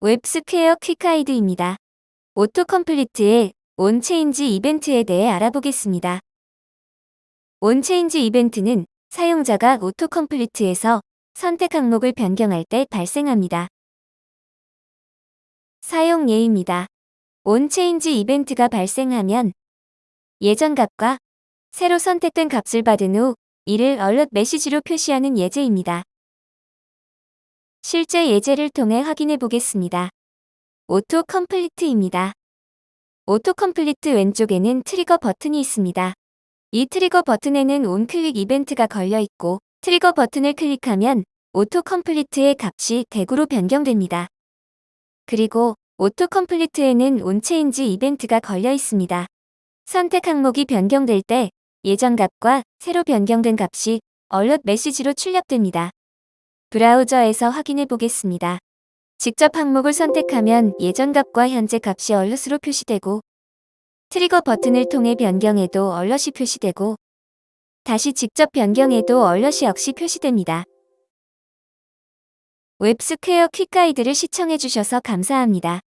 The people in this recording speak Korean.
WebSquare quick guide입니다. autocomplete의 onchange 이벤트에 대해 알아보겠습니다. onchange 이벤트는 사용자가 autocomplete에서 선택 항목을 변경할 때 발생합니다. 사용 예입니다. onchange 이벤트가 발생하면 예전 값과 새로 선택된 값을 받은 후 이를 alert 메시지로 표시하는 예제입니다. 실제 예제를 통해 확인해 보겠습니다. autocomplete입니다. autocomplete 왼쪽에는 trigger 버튼이 있습니다. 이 trigger 버튼에는 onclick 이벤트가 걸려 있고 trigger 버튼을 클릭하면 autocomplete의 값이 대구로 변경됩니다. 그리고 autocomplete에는 onchange 이벤트가 걸려 있습니다. 선택 항목이 변경될 때 예전 값과 새로 변경된 값이 alert 메시지로 출력됩니다. 브라우저에서 확인해 보겠습니다. 직접 항목을 선택하면 예전 값과 현재 값이 alert으로 표시되고 trigger 버튼을 통해 변경해도 alert이 표시되고 다시 직접 변경해도 alert이 역시 표시됩니다. WebSquare quick guide를 시청해주셔서 감사합니다.